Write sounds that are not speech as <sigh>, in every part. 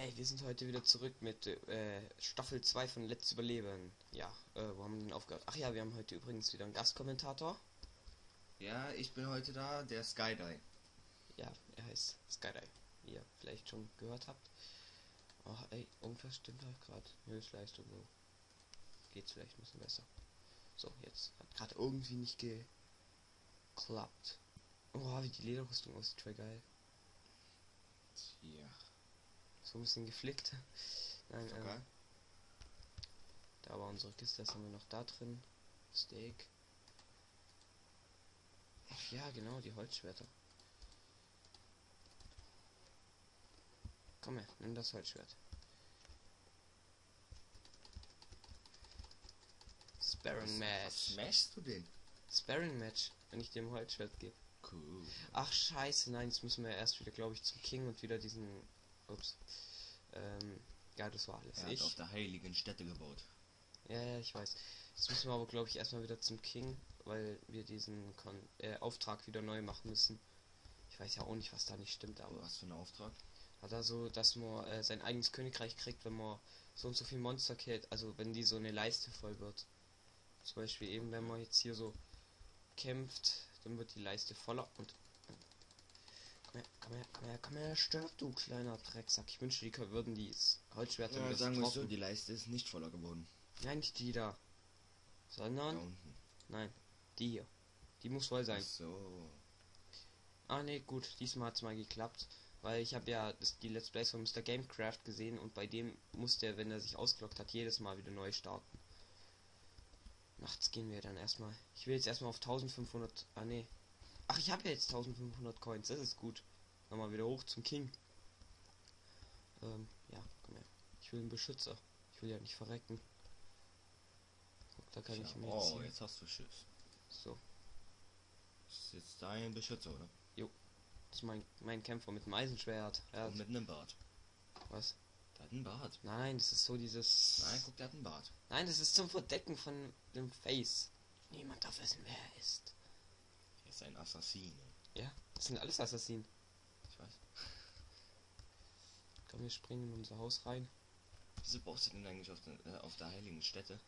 Hey, wir sind heute wieder zurück mit äh, Staffel 2 von Let's Überleben. Ja, äh, wo haben wir denn aufgehört? Ach ja, wir haben heute übrigens wieder einen Gastkommentator. Ja, ich bin heute da, der Skydive. Ja, er heißt Skydive, wie ihr vielleicht schon gehört habt. Oh, ey, irgendwas stimmt da gerade. Höchstleistung so. Geht's vielleicht ein bisschen besser. So, jetzt hat gerade irgendwie nicht geklappt. Oh, wie die Lederrüstung aussieht, voll geil. Ja. So ein bisschen geflickt. Nein, Okay. ähm, da war unsere Kiste, das haben wir noch da drin. Steak. Ach ja, genau, die Holzschwerter. Komm her, nimm das Holzschwert. Sparring Was Match. smashst du den? Sparring Match, wenn ich dem Holzschwert gebe. Cool. Ach scheiße, nein, jetzt müssen wir erst wieder, glaube ich, zum King und wieder diesen. Ups. Ähm, ja, das war alles. Er hat ich. auf der heiligen Stätte gebaut. Ja, ja, ich weiß. Jetzt müssen wir aber, glaube ich, erstmal wieder zum King, weil wir diesen Kon äh, Auftrag wieder neu machen müssen. Ich weiß ja auch nicht, was da nicht stimmt, aber Was für ein Auftrag? hat er so, dass man äh, sein eigenes Königreich kriegt, wenn man so und so viel Monster killt, also wenn die so eine Leiste voll wird. Zum Beispiel eben, wenn man jetzt hier so kämpft, dann wird die Leiste voller und her, komm her, komm her, komm her, stirb du kleiner Drecksack. Ich wünschte, die würden die Holzschwerter Ja, sagen wir so, die Leiste ist nicht voller geworden. Nein, nicht die da. Sondern, nein, die hier. Die muss voll sein. Ach so. Ah ne, gut, diesmal hat's mal geklappt. Weil ich habe ja das, die Let's Plays von Mr. Gamecraft gesehen und bei dem muss der, wenn er sich ausgelockt hat, jedes Mal wieder neu starten. Nachts gehen wir dann erstmal. Ich will jetzt erstmal auf 1500. Ah ne. Ach, ich habe ja jetzt 1500 Coins, das ist gut. Nochmal wieder hoch zum King. Ähm, ja, komm her. Ich will einen Beschützer. Ich will ja nicht verrecken. Guck, da kann Tja, ich mir oh, jetzt, jetzt hast du Schiss. So, Das ist jetzt dein Beschützer, oder? das ist mein, mein Kämpfer mit dem Eisenschwert. Er Und hat, mit einem Bart. was? Der hat einen Bart. Nein, das ist so dieses. Nein, guck, der hat einen Bart. Nein, das ist zum Verdecken von dem Face. Niemand darf wissen, wer er ist. Ist ein Assassine. Ja, das sind alles Assassinen. Ich weiß. <laughs> Komm, wir springen in unser Haus rein. Wieso baust du denn eigentlich auf, der- äh, auf der heiligen Stätte?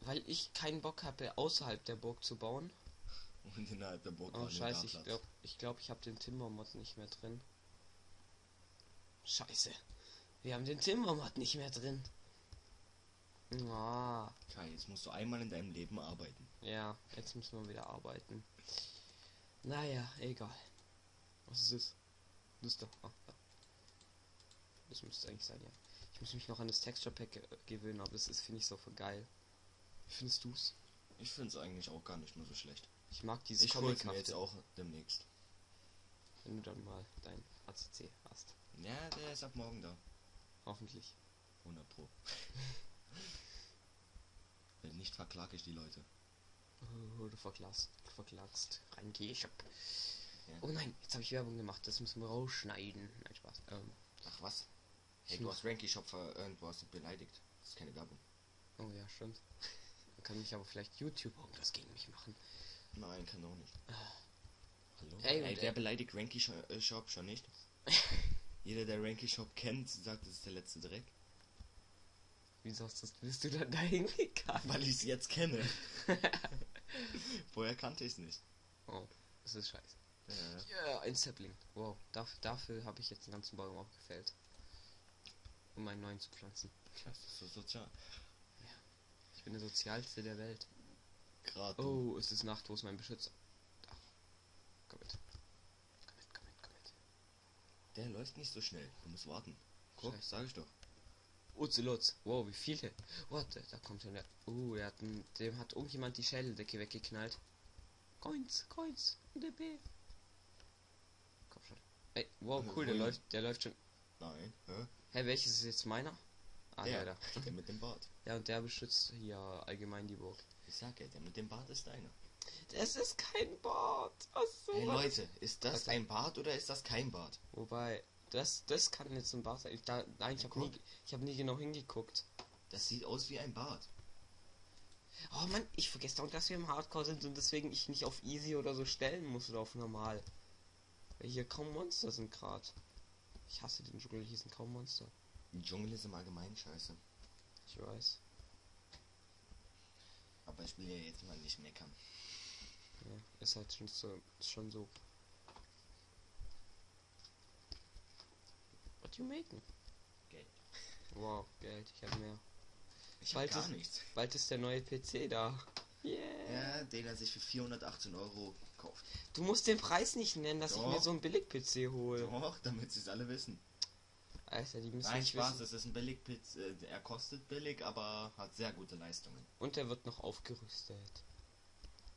Weil ich keinen Bock habe, außerhalb der Burg zu bauen. <laughs> Und innerhalb der Burg Oh, scheiße, ich glaube, ich, glaub, ich habe den Timbermod nicht mehr drin. Scheiße. Wir haben den Timbermod nicht mehr drin. Ah, Kai, jetzt musst du einmal in deinem Leben arbeiten. ja, jetzt müssen wir wieder arbeiten. Naja, egal. Was ist es? Das ist doch. Ah, da. Das müsste eigentlich sein, ja. Ich muss mich noch an das Texture Pack ge- gewöhnen, aber das ist, finde ich, so voll geil. Wie findest du's? Ich finde es eigentlich auch gar nicht mehr so schlecht. Ich mag dieses Ich hol's mir jetzt auch demnächst. wenn du dann mal dein ACC hast. Ja, der ist ab morgen da. Hoffentlich. 100 Pro. <laughs> Wenn nicht, verklage ich die Leute. Oh, du verklagst, verklagst. Rein Shop. Ja. Oh nein, jetzt habe ich Werbung gemacht. Das müssen wir rausschneiden. Nein, Spaß. Ähm, Ach was? Hey, Ich du hast Ranky Shop ver hast du beleidigt. Das ist keine Werbung. oh ja, stimmt. Dann kann mich aber vielleicht YouTube irgendwas gegen mich machen. Nein, kann auch nicht. Hallo? Ey, Ey, wer äh, beleidigt Ranky äh, Shop schon nicht? <laughs> Jeder, der Ranky Shop kennt, sagt, es ist der letzte Dreck. Wieso das, bist du dann dahin gegangen? Weil ich es jetzt kenne. <laughs> Vorher kannte ich es nicht. Oh, das ist scheiße. Ja. Ja, ein Sapling. Wow, dafür, dafür habe ich jetzt einen ganzen Baum aufgefällt. Um einen neuen zu pflanzen. Klasse, so sozial. Ich bin der sozialste der Welt. Gerade. Oh, es ist Nacht, wo ist mein Beschützer? Da. Komm mit. Komm mit, komm mit, komm mit. Der läuft nicht so schnell. Du musst warten. Guck, Scheiße. sag ich doch. Ozelots. Wow, wie viele? Warte, da kommt schon der. Oh, er hat einen, dem hat irgendjemand die Schädeldecke weggeknallt. Coins, Coins, DP. Komm schon. Ey, wow, cool, der läuft, der läuft schon. Nein. Hä? Hä, welches ist jetzt meiner? Ah, der, der, der mit dem Bart. <laughs> Ja, und der beschützt hier allgemein die Burg. Ich sag ja, der mit dem Bart ist deiner. Das ist kein Bart. Was so Hey? Leute, ist das Okay. ein Bart oder ist das kein Bart? Wobei, das, das kann jetzt ein Bart sein. Ich, da, nein, ich habe nie, ich habe nie genau hingeguckt. Das sieht aus wie ein Bart. Oh Mann, ich vergesse doch, dass wir im Hardcore sind und deswegen ich nicht auf Easy oder so stellen muss oder auf Normal. Weil hier kaum Monster sind gerade. Ich hasse den Dschungel, hier sind kaum Monster. Dschungel ist im Allgemeinen scheiße. Ich weiß. Aber ich will ja jetzt mal nicht meckern. Ja, ist halt schon so, schon so. What you making? Geld. Wow, Geld, ich habe mehr. Ich Bald hab gar ist- nichts. Bald ist der neue PC da. Yeah. Ja, den er sich für 418 Euro kauft. Du musst den Preis nicht nennen, dass ich mir Doch. so einen Billig-PC hole. Doch, damit sie es alle wissen. Alter, die müssen Nein, nicht Spaß, wissen. es ist ein billig äh, Er kostet billig, aber hat sehr gute Leistungen. Und der wird noch aufgerüstet.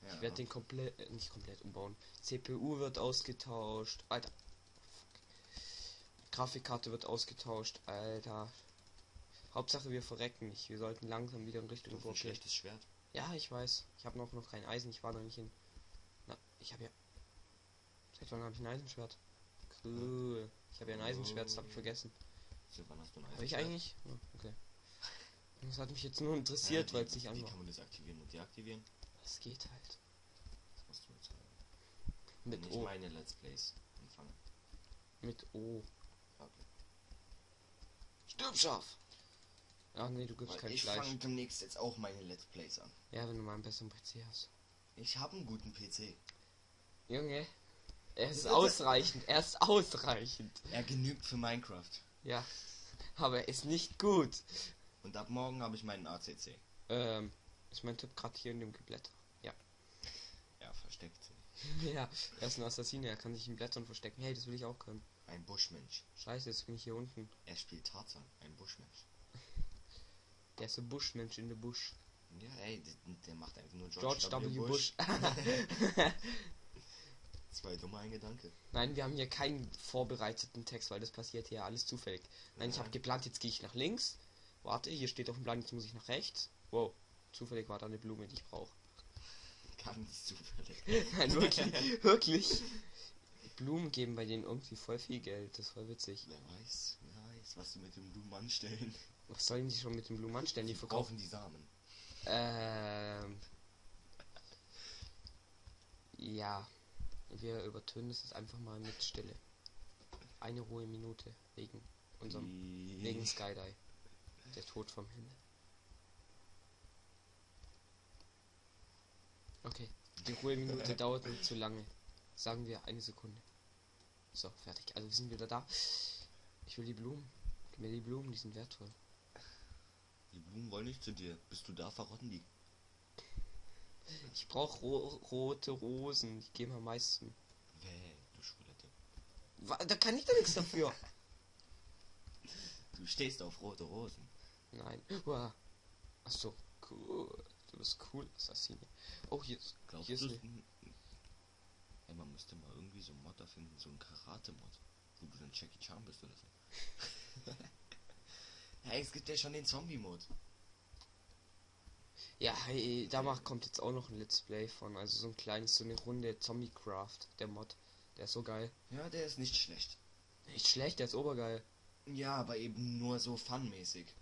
Ja. Ich werde den komplett, äh, nicht komplett umbauen. CPU wird ausgetauscht. Alter. Grafikkarte wird ausgetauscht. Alter. Hauptsache wir verrecken nicht. Wir sollten langsam wieder in Richtung Burg gehen. schlechtes Schwert. Ja, ich weiß. Ich habe noch, noch kein Eisen. Ich war noch nicht in. Na, ich habe ja. Seit wann habe ich ein Eisenschwert? Cool. Ich habe ja ein Eisenschwert, das habe ich vergessen. So, wann hast du ein Habe ich Eisenschwert? eigentlich? Oh, okay. Das hat mich jetzt nur interessiert, Ja, weil wie- es nicht Wie an kann man das aktivieren und deaktivieren? Es geht halt. Das musst du jetzt sagen. Mit Nicht O. meine Let's Plays anfangen. Mit O. Stirb scharf! Ach nee, du gibst Weil kein ich Fleisch. fange demnächst jetzt auch meine Let's Plays an. Ja, wenn du mal einen besseren PC hast. Ich habe einen guten PC. Junge, er ist ausreichend. Er ist ausreichend. Er genügt für Minecraft. Ja. Aber er ist nicht gut. Und ab morgen habe ich meinen ACC. Ähm, ist mein Tipp gerade hier in dem Geblätter. Ja, versteckt. <laughs> ja, er ist ein Assassine, er kann sich in Blättern verstecken. Hey, das will ich auch können. Ein Buschmensch. Scheiße, jetzt bin ich hier unten. Er spielt Tarzan. Ein Buschmensch. <laughs> Der ist ein Buschmensch in der Busch. Ja, ey, der, der macht einfach nur George W. Bush. <laughs> Zwei dumme, ein Gedanke. Nein, wir haben hier keinen vorbereiteten Text, weil das passiert hier alles zufällig. Nein, ich Ja. habe geplant, jetzt gehe ich nach links. Warte, hier steht auf dem Plan, jetzt muss ich nach rechts. Wow, zufällig war da eine Blume, die ich brauche. Ganz zufällig. <laughs> Nein, wirklich, wirklich. Blumen geben bei denen irgendwie voll viel Geld, das war witzig. Wer weiß, wer weiß, was sie mit dem Blumen anstellen. Was sollen die schon mit den Blumen anstellen? Die Die verkaufen. die Samen. Ähm. Ja. Wir übertönen es jetzt einfach mal mit Stille. Eine ruhige Minute wegen unserem wegen Skydive. Der Tod vom Himmel. Okay. Die Ruheminute <laughs> dauert nicht zu lange. Sagen wir eine Sekunde. So, fertig. Also wir sind wieder da. Ich will die Blumen. Gib mir die Blumen, die sind wertvoll. Die Blumen wollen nicht zu dir. Bist du da, verrotten die. Ich brauche ro rote Rosen. Die geben am meisten. Wäh, du Schwulette. Da kann ich doch nichts dafür. Du stehst auf rote Rosen. Nein. Uah. Ach so, cool. Du bist cool, Assassine. Oh, hier ist, Glaubst hier ist eine, Ey, man müsste mal irgendwie so einen Mod erfinden, so einen Karate-Mod. Wo du dann Jackie Chan bist oder so. <laughs> hey, es gibt ja schon den Zombie-Mod. Ja, hey, da macht, kommt jetzt auch noch ein Let's Play von. Also so ein kleines, so eine Runde Zombiecraft, der Mod. Der ist so geil. Ja, der ist nicht schlecht. Nicht schlecht, der ist obergeil. Ja, aber eben nur so funmäßig.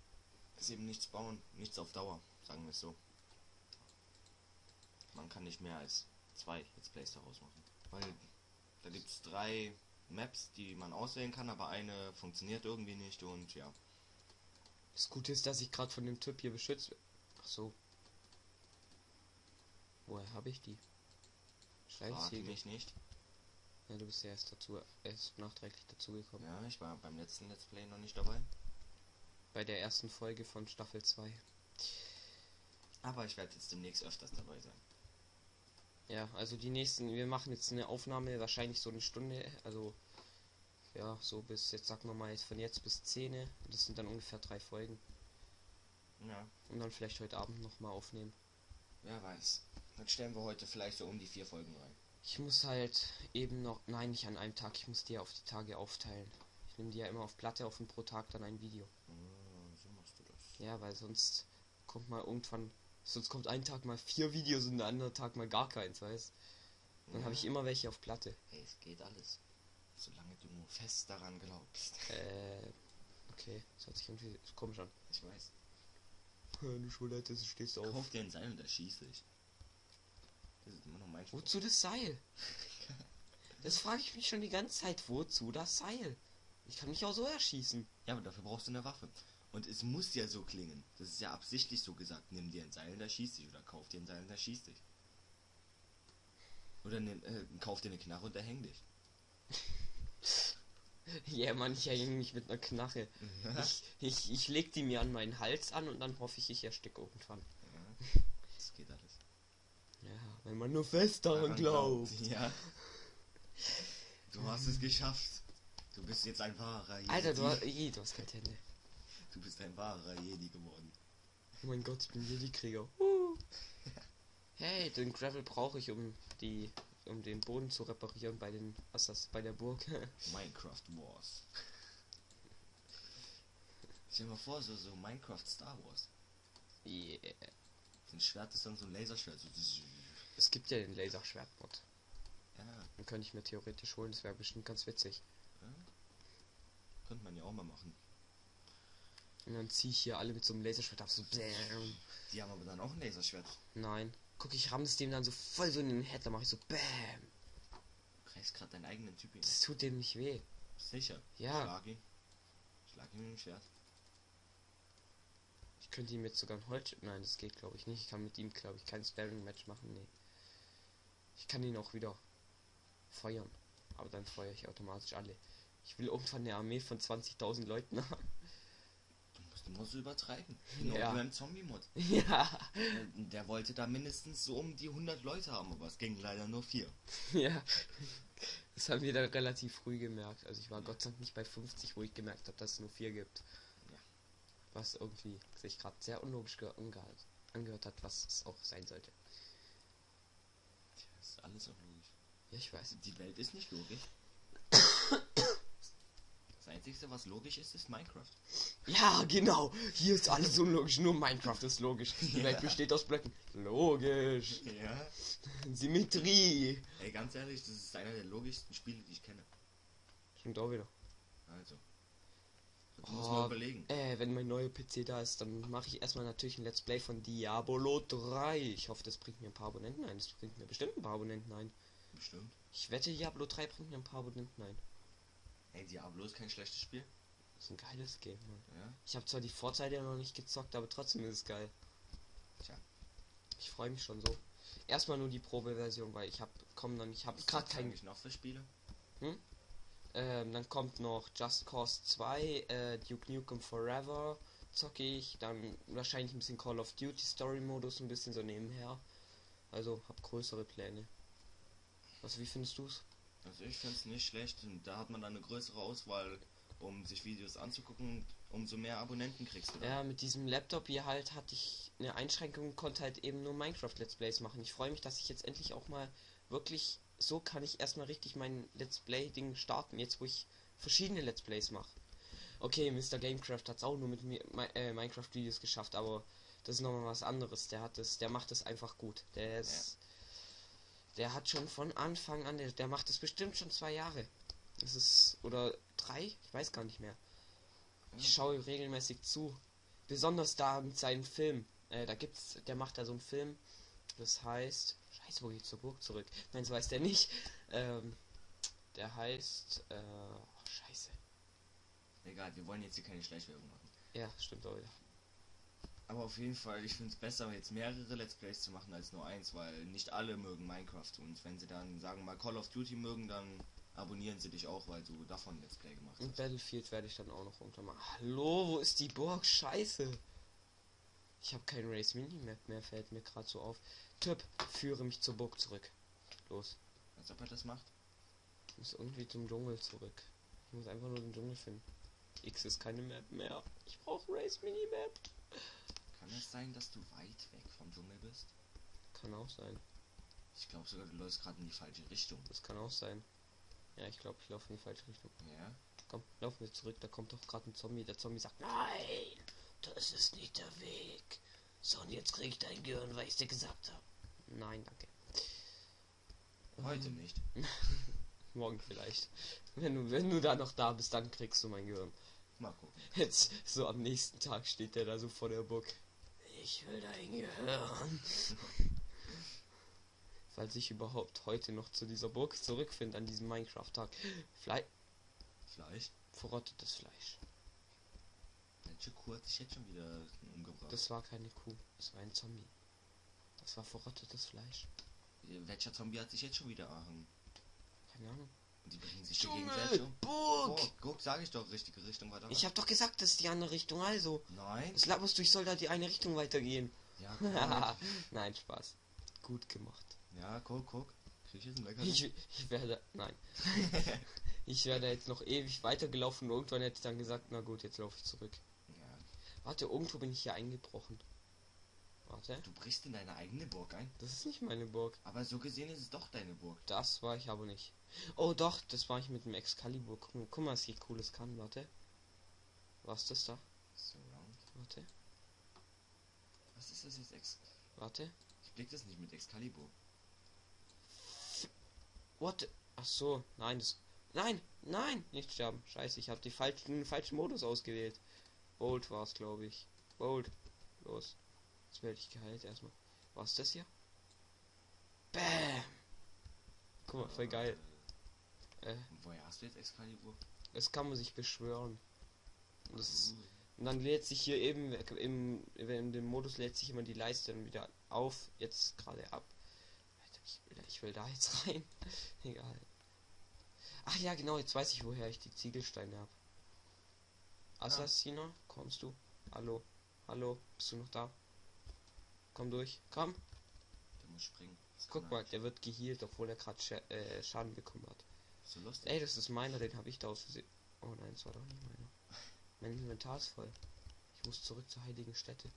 Ist eben nichts bauen, nichts auf Dauer, sagen wir es so. Man kann nicht mehr als zwei Let's Plays daraus machen. Weil da gibt es drei Maps, die man auswählen kann, aber eine funktioniert irgendwie nicht und ja. Das Gute ist, dass ich gerade von dem Typ hier beschützt. Ach so. Woher habe ich die? Scheiße. mich nicht. Ja, du bist ja erst dazu, erst nachträglich dazugekommen. Ja, ich war beim letzten Let's Play noch nicht dabei. Bei der ersten Folge von Staffel 2. Aber ich werde jetzt demnächst öfters dabei sein. Ja, also die nächsten, wir machen jetzt eine Aufnahme, wahrscheinlich so eine Stunde, also ja, so bis, jetzt sagen wir mal, von jetzt bis 10. Das sind dann ungefähr drei Folgen. Ja, Und dann vielleicht heute Abend nochmal aufnehmen. wer weiß. Dann stellen wir heute vielleicht so um die vier Folgen rein. Ich muss halt eben noch, nein, nicht an einem Tag, ich muss die ja auf die Tage aufteilen. Ich nehme die ja immer auf Platte auf und pro Tag dann ein Video. Ah, so machst du das. Ja, weil sonst kommt mal irgendwann, sonst kommt ein Tag mal vier Videos und der andere Tag mal gar keins, weißt Dann habe ich immer welche auf Platte. Hey, es geht alles. Solange du nur fest daran glaubst. Äh, okay, das hört sich irgendwie komisch an. Ich weiß. Du Schulette, du stehst auf. Kauf dir ein Seil und erschieße dich. Das ist immer noch mein Spruch. Wozu das Seil? <laughs> Das frage ich mich schon die ganze Zeit. Wozu das Seil? Ich kann mich auch so erschießen. Ja, aber dafür brauchst du eine Waffe. Und es muss ja so klingen. Das ist ja absichtlich so gesagt. Nimm dir ein Seil, da schießt dich. Oder kauf dir ein Seil, da schießt dich. Oder nimm, äh, kauf dir eine Knarre und da häng dich. <laughs> Ja, yeah, man, ich hänge mich mit einer Knarre. Ich, ich, ich leg die mir an meinen Hals an und dann hoffe ich, ich ersticke irgendwann. Ja, das geht alles. Ja, wenn man nur fest daran Daran glaubt. Ja. Du hast es geschafft. Du bist jetzt ein wahrer Jedi. Alter, du hast, du hast keine Hände. Du bist ein wahrer Jedi geworden. Oh mein Gott, ich bin Jedi-Krieger. <laughs> Uh. Hey, den Gravel brauche ich, um die, um den Boden zu reparieren bei den, das, bei der Burg. <laughs> Minecraft Wars. Stell dir mal vor, so, so Minecraft Star Wars. yeah. Ein Schwert ist dann so ein Laserschwert. So, Es gibt ja den Laserschwert-Mod. ja, Den könnte ich mir theoretisch holen, das wäre bestimmt ganz witzig. könnte man ja auch mal machen. Und dann ziehe ich hier alle mit so einem Laserschwert auf, so bam. Die haben aber dann auch ein Laserschwert. Nein. Guck, ich ramm es dem dann so voll so in den Head, dann mache ich so bam. Du greifst gerade deinen eigenen Typ hin. Das tut dem nicht weh. Sicher. Ja. Schlag ihn. Schlag ihn mit dem Schwert. Ich könnte ihm jetzt sogar ein Holz... Nein, das geht glaube ich nicht. Ich kann mit ihm glaube ich kein Sparring-Match machen, nee. Ich kann ihn auch wieder feuern. Aber dann feuere ich automatisch alle. Ich will irgendwann eine Armee von 20.000 Leuten <laughs> haben. So übertreiben. Genau Ja. wie beim Zombie-Mod. <laughs> ja. Äh, Der wollte da mindestens so um die 100 Leute haben, aber es ging leider nur vier. <laughs> Ja. Das haben wir dann relativ früh gemerkt. Also ich war Gott sei Dank nicht bei 50, wo ich gemerkt habe, dass es nur vier gibt. Ja. Was irgendwie sich gerade sehr unlogisch ge- angehört, hat, was es auch sein sollte. Tja, Das ist alles auch logisch. Ja, ich weiß. Die Welt ist nicht logisch. <laughs> Das Einzige, was logisch ist, ist Minecraft. Ja, genau. Hier ist alles unlogisch. Nur Minecraft ist logisch. Die Ja. Welt besteht aus Blöcken. Logisch. Ja. Symmetrie. Ey, ganz ehrlich, das ist einer der logischsten Spiele, die ich kenne. Stimmt auch wieder. Also. Das muss man Oh, überlegen. Äh, wenn mein neuer PC da ist, dann mache ich erstmal natürlich ein Let's Play von Diablo 3. Ich hoffe, das bringt mir ein paar Abonnenten ein. Das bringt mir bestimmt ein paar Abonnenten ein. Bestimmt. Ich wette, Diablo 3 bringt mir ein paar Abonnenten ein. Ey, Diablo ist kein schlechtes Spiel. Das ist ein geiles Game. Ja. Ich habe zwar die Vorteile noch nicht gezockt, aber trotzdem ist es geil. Tja. Ich freue mich schon so. Erstmal nur die Probeversion, weil ich habe kommen dann ich habe gerade kein eigentlich noch für Spiele? ähm, dann kommt noch Just Cause 2, äh, Duke Nukem Forever zocke ich, dann wahrscheinlich ein bisschen Call of Duty Story Modus ein bisschen so nebenher. Also hab größere Pläne. Was wie findest du's? Also ich finde es nicht schlecht. Und da hat man dann eine größere Auswahl, um sich Videos anzugucken umso mehr Abonnenten kriegst du dann. Ja, mit diesem Laptop hier halt hatte ich eine Einschränkung und konnte halt eben nur Minecraft Let's Plays machen. Ich freue mich, dass ich jetzt endlich auch mal wirklich so kann ich erstmal richtig mein Let's Play Ding starten, jetzt wo ich verschiedene Let's Plays mache. Okay, Mr. Gamecraft hat es auch nur mit mir Mi- äh, Minecraft Videos geschafft, aber das ist nochmal was anderes. Der hat es, der macht es einfach gut. Der ist, der hat schon von Anfang an, der, der macht es bestimmt schon zwei Jahre. Das ist oder drei, ich weiß gar nicht mehr. Ich schaue regelmäßig zu. Besonders da mit seinen Filmen. Äh, da gibt's, der macht da so einen Film. Das heißt. Scheiße, wo geht's zur Burg zurück? Nein, so heißt der nicht. Ähm, der heißt. Äh, oh, scheiße. Egal, wir wollen jetzt hier keine Schleichwerbung machen. Ja, stimmt auch wieder. Aber auf jeden Fall, ich finde es besser, jetzt mehrere Let's Plays zu machen als nur eins, weil nicht alle mögen Minecraft. Und wenn sie dann, sagen wir mal, Call of Duty mögen, dann abonnieren sie dich auch, weil du davon Let's Play gemacht Und hast. Battlefield werde ich dann auch noch mal. Hallo, wo ist die Burg? Scheiße. Ich habe kein Race Minimap mehr, fällt mir gerade so auf. Tipp, führe mich zur Burg zurück. Los. Als ob er das macht. Ich muss irgendwie zum Dschungel zurück. Ich muss einfach nur den Dschungel finden. X ist keine Map mehr. Ich brauche Race Minimap. Kann es sein, dass du weit weg vom Dschungel bist? Kann auch sein. Ich glaube sogar, du läufst gerade in die falsche Richtung. Das kann auch sein. Ja, ich glaube, ich laufe in die falsche Richtung. Ja? Komm, laufen wir zurück. Da kommt doch gerade ein Zombie. Der Zombie sagt, nein, das ist nicht der Weg. So, und jetzt krieg ich dein Gehirn, weil ich dir gesagt habe. Nein, danke. Heute nicht. <laughs> Morgen vielleicht. Wenn du, wenn du da noch da bist, dann kriegst du mein Gehirn. Gucken. Jetzt, so am nächsten Tag steht der da so vor der Burg. Ich will dein Gehirn. Falls ich überhaupt heute noch zu dieser Burg zurückfinde, an diesem Minecraft-Tag. Vielleicht, Vielleicht. Verrottetes Fleisch. Welche Kuh hat sich jetzt schon wieder umgebracht? Das war keine Kuh, das war ein Zombie. Das war verrottetes Fleisch. Welcher Zombie hat sich jetzt schon wieder erhangen? Keine Ahnung. Die bringen sich um. Burg! Oh, guck, sag ich doch, richtige Richtung weiter. Ich hab doch gesagt, das ist die andere Richtung, also. Nein? Das laberst du, ich soll da die eine Richtung weitergehen. Ja, <laughs> guck. Nein, Spaß. Gut gemacht. ja, guck, guck. Ich? Ich, ich werde. Nein. <laughs> ich werde jetzt noch ewig weitergelaufen und irgendwann hätte ich dann gesagt, na gut, jetzt laufe ich zurück. ja, Warte, irgendwo bin ich hier eingebrochen. Warte, du brichst in deine eigene Burg ein. das ist nicht meine Burg. Aber so gesehen ist es doch deine Burg. Das war ich aber nicht. Oh doch, das war ich mit dem Excalibur. Guck, mal- guck mal, was hier cooles kann. Warte. Was ist das da? Surround. Warte, Was ist das jetzt? Ex warte. ich blick das nicht mit Excalibur. What? Ach so, nein, das. Nein, nein, nicht sterben. Scheiße, ich habe die falschen, falschen Modus ausgewählt. Bolt war es, glaube ich. Bolt. Los. Jetzt werde ich geheilt erstmal. Was ist das hier? Bam! Guck mal, voll geil. Äh, Woher hast du jetzt Excalibur? das kann man sich beschwören. Und, das ist, und dann lädt sich hier eben im, in dem Modus lädt sich immer die Leiste dann wieder auf. Jetzt gerade ab. Ich will, ich will da jetzt <laughs> rein. Egal. Ach ja, genau, jetzt weiß ich, woher ich die Ziegelsteine habe. Assassiner, kommst du? Hallo? Hallo? Bist du noch da? Komm durch. Komm. der muss springen. Das Guck mal, er der wird geheilt, obwohl er gerade Scha äh, Schaden bekommen hat. So lustig. Ey, das ist meiner, den habe ich da aus Versehen. Oh nein, das war doch nicht meiner. Mein Inventar ist voll. Ich muss zurück zur heiligen Stätte.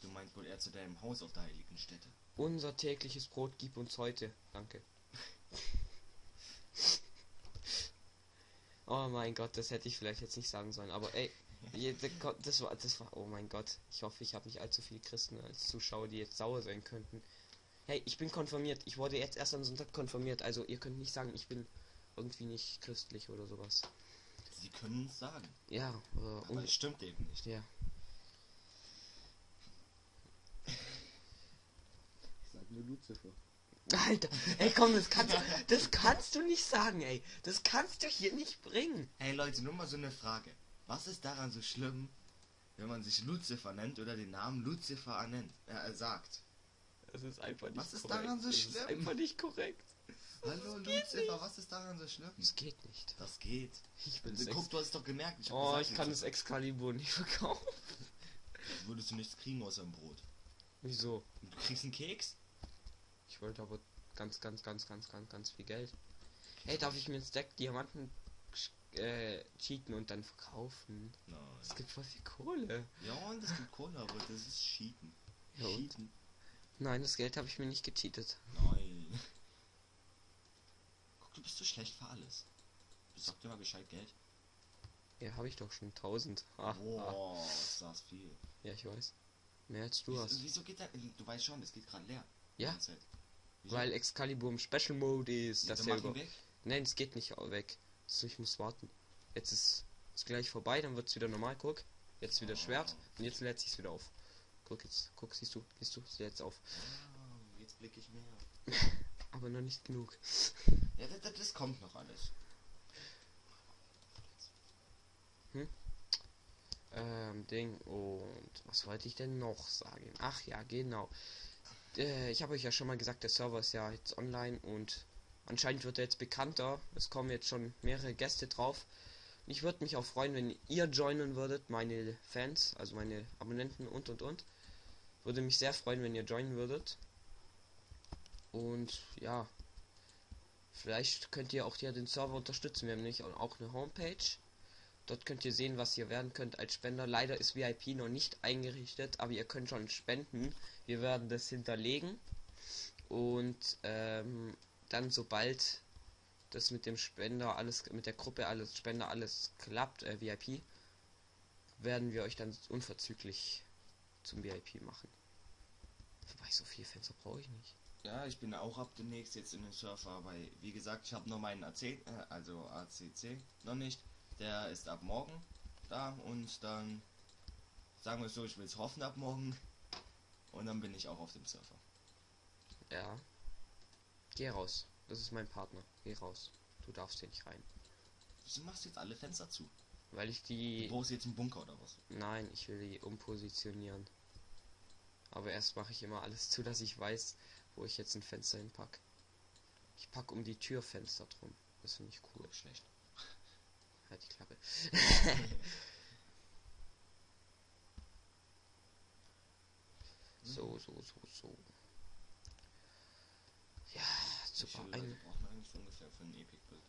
Du meinst wohl eher zu deinem Haus auf der heiligen Stätte. Unser tägliches Brot gib uns heute. Danke. <laughs> oh mein Gott, das hätte ich vielleicht jetzt nicht sagen sollen. Aber ey, das war, das war, oh mein Gott. Ich hoffe, ich habe nicht allzu viele Christen als Zuschauer, die jetzt sauer sein könnten. Hey, ich bin konfirmiert. Ich wurde jetzt erst am Sonntag konfirmiert. Also ihr könnt nicht sagen, ich bin irgendwie nicht christlich oder sowas. Sie können es sagen. Ja, äh, Aber und, es stimmt eben nicht. ja. Ich sag nur Lucifer. Alter, ey komm, das kannst, das kannst du nicht sagen, ey. Das kannst du hier nicht bringen. Hey Leute, nur mal so eine Frage. Was ist daran so schlimm, wenn man sich Lucifer nennt oder den Namen Lucifer ernennt, äh, sagt? Das ist einfach nicht Was ist korrekt. daran so das schlimm? ist einfach nicht korrekt. Hallo Lucifer, was ist daran so schlimm? Das geht nicht. Das geht. Ich bin Also, guck, du hast es doch gemerkt. Ich hab Oh, gesagt, ich kann das. Excalibur nicht verkaufen. <laughs> Würdest du nichts kriegen außer ein Brot. Wieso? Du kriegst einen Keks? Ich wollte aber ganz, ganz, ganz, ganz, ganz, ganz viel Geld. Hey, darf ich mir ein Stack Diamanten äh, cheaten und dann verkaufen? Nein. Es gibt voll viel Kohle. Ja, und es gibt Kohle, aber das ist Cheaten. Ja? Cheaten? Nein, das Geld habe ich mir nicht gecheatet. Nein. Guck, du bist so schlecht für alles. Sag dir mal Bescheid, Geld. Ja, habe ich doch schon 1000. Ah, ah. Boah, ist das viel. Ja, ich weiß. Mehr als du wieso, hast. wieso geht da, du weißt schon, es geht gerade leer. Ja, weil Excalibur im Special Mode ist. Das ja mach ihn über... Nein, es geht nicht weg. So, ich muss warten. Jetzt ist es gleich vorbei, dann wird es wieder normal. Guck. Jetzt wieder. Schwert und jetzt lädt sich's wieder auf. Guck jetzt. Guck, siehst du, siehst du, es lädt auf. Ah, jetzt blicke ich mehr. <laughs> Aber noch nicht genug. <laughs> Ja, das, das, das kommt noch alles. Ähm, Ding. Und was wollte ich denn noch sagen? Ach ja, genau. Äh, ich habe euch ja schon mal gesagt, der Server ist ja jetzt online und anscheinend wird er jetzt bekannter. Es kommen jetzt schon mehrere Gäste drauf. Ich würde mich auch freuen, wenn ihr joinen würdet, meine Fans, also meine Abonnenten und und und. Würde mich sehr freuen, wenn ihr joinen würdet. Und ja, vielleicht könnt ihr auch ja den Server unterstützen. Wir haben nämlich auch eine Homepage. Dort könnt ihr sehen, was ihr werden könnt als Spender. Leider ist VIP noch nicht eingerichtet, aber ihr könnt schon spenden. Wir werden das hinterlegen. Und ähm, dann, sobald das mit dem Spender alles, mit der Gruppe alles, Spender alles klappt, äh, VIP, werden wir euch dann unverzüglich zum VIP machen. Wobei so viele Fenster brauche ich nicht. Ja, ich bin auch ab demnächst jetzt in den Surfer, weil, wie gesagt, ich habe nur meinen AC, äh, also ACC noch nicht. Der ist ab morgen da und dann sagen wir so, ich will es hoffen ab morgen. Und dann bin ich auch auf dem Surfer. Ja. Geh raus. Das ist mein Partner. Geh raus. Du darfst hier nicht rein. Wieso machst du jetzt alle Fenster zu? Weil ich Du die. brauchst jetzt einen Bunker oder was? Nein, ich will die umpositionieren. Aber erst mache ich immer alles zu, dass ich weiß, wo ich jetzt ein Fenster hinpack. Ich pack um die Türfenster drum. Das finde ich cool. Cool, schlecht. <laughs> Halt die Klappe. <laughs> so, so, so, so. Ja, Wie super. viele Ein, brauchen eigentlich so ungefähr für ein Epic Build?